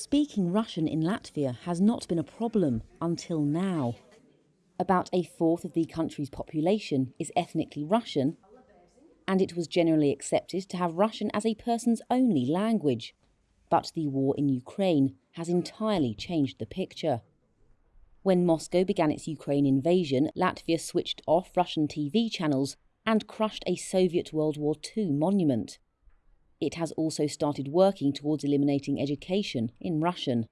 Speaking Russian in Latvia has not been a problem until now. About a fourth of the country's population is ethnically Russian, and it was generally accepted to have Russian as a person's only language. But the war in Ukraine has entirely changed the picture. When Moscow began its Ukraine invasion, Latvia switched off Russian TV channels and crushed a Soviet World War II monument. It has also started working towards eliminating education in Russian.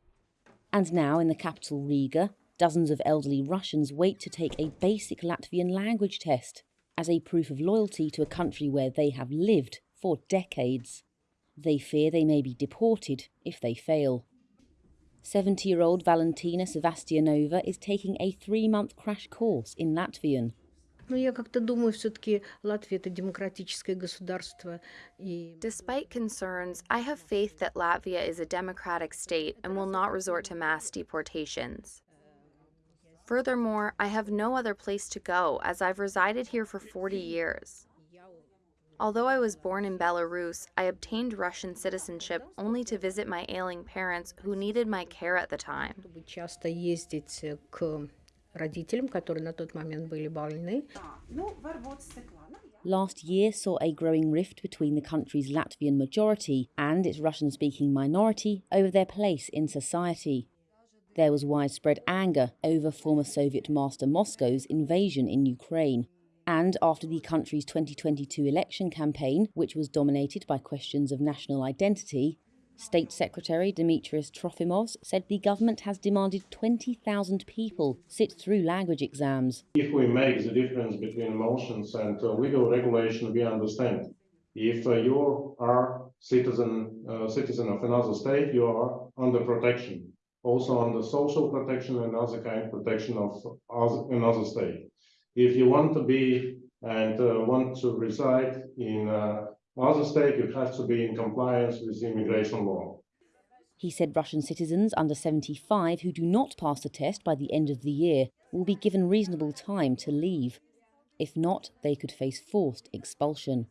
And now, in the capital Riga, dozens of elderly Russians wait to take a basic Latvian language test as a proof of loyalty to a country where they have lived for decades. They fear they may be deported if they fail. 70 year old Valentina Sevastianova is taking a three month crash course in Latvian. Despite concerns, I have faith that Latvia is a democratic state and will not resort to mass deportations. Furthermore, I have no other place to go as I've resided here for 40 years. Although I was born in Belarus, I obtained Russian citizenship only to visit my ailing parents who needed my care at the time родителям, которые на тот момент были больны. Last year saw a growing rift between the country's Latvian majority and its Russian speaking minority over their place in society. There was widespread anger over former Soviet master Moscow's invasion in Ukraine. And after the country's 2022 election campaign, which was dominated by questions of national identity, State Secretary Dimitrijs Trofimov said the government has demanded 20,000 people sit through language exams. If we make the difference between emotions and uh, legal regulation, we understand. If uh, you are citizen uh, citizen of another state, you are under protection, also under social protection and other kind protection of another state. If you want to be and uh, want to reside in other state, you have to be in compliance with immigration law. He said Russian citizens under 75 who do not pass the test by the end of the year will be given reasonable time to leave. If not, they could face forced expulsion.